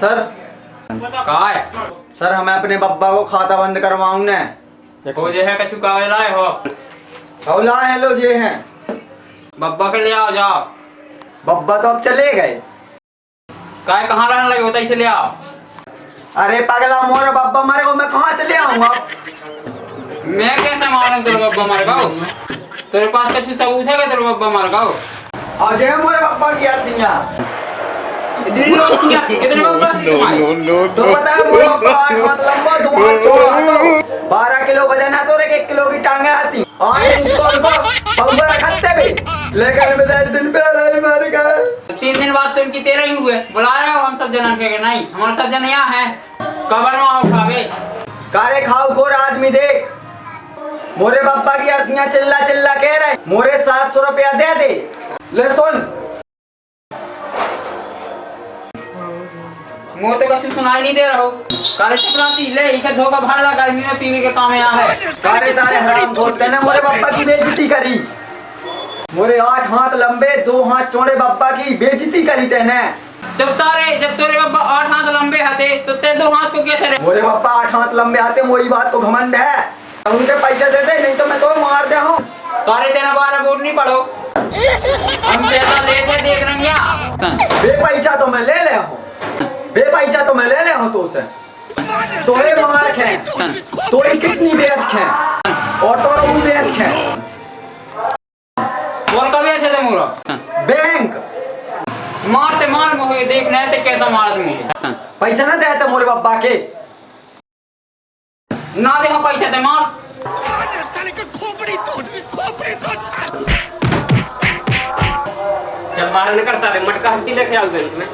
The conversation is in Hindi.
सर। का है सर हमें अपने बब्बा को खाता बंद करवाऊं ने हो जे है कछु कागज़ लाए हो? हौला है लो ये हैं। बब्बा के ले आओ जाओ। बब्बा तो अब चले गए। काय कहाँ रहने लगे होता इसे ले आओ। अरे पगला मोर बब्बा मरे को मैं कहाँ से ले आऊँगा? मैं कैसे मालूम तेरे बब्बा मर गओ तेरे पास कछु सबूत है कि तेरे बब्बा मर गओ और ये मोरे बब्बा की अर्थीया बारह किलो वज़न है तो एक किलो की टांगे आती और इनको उनको बब्बा रखते भी लेकिन दिन पहले ही मर गए तीन दिन बाद तो इनकी तेरह ही हुए बुला रहे हो हम सब जना के नहीं हमारे सब जन यहाँ है कबर में आओ खावे कारे खाओ खोर आदमी देख मोरे बब्बा की अर्थियाँ चिल्ला चिल्ला कह रहे मोरे सात सौ रुपया दे दे ले सुन मुँह तो कछु सुनाई नहीं दे रहा हो। काले चपला सी ले इके धोखा भाड़ा गर्मी में पीने के काम यहाँ है। सारे सारे हराम खोरते ने मोरे बब्बा की बेइज्जती करी। मोरे आठ हाथ लंबे दो हाथ चौड़े बब्बा की बेइज्जती करी तेने। जब सारे जब तेरे बब्बा आठ हाथ लंबे हते तो ते दो हाथ को कैसे रहे? मोरे बब्बा आठ हाथ लंबे आते वही बात को घमंड है। उनके पैसे दे दे नहीं तो मैं तो मार दे हूँ। तारे तेरा बारह वोट नहीं पड़ो। हम पैसा ले थे देख रहे हैं बे पैसा तो मैं ले ले हूँ। बे पैसा तो मैं ले ले हूँ तो उसे। तोरे मार खे तोरी कितनी बेच खे और तोरा वो बेच खे बोल कभी ऐसे थे मोरा बैंक। मारते मार मुझे देखना है तो कैसा मारा तुम पैसा ना देते मोरे बब्बा के ना देखो पैसे ते मार। का खोपड़ी तोड़ खोपड़ी तोड़ जब बाहर निकल साले मटका हट्टी लेके आओ बैंक में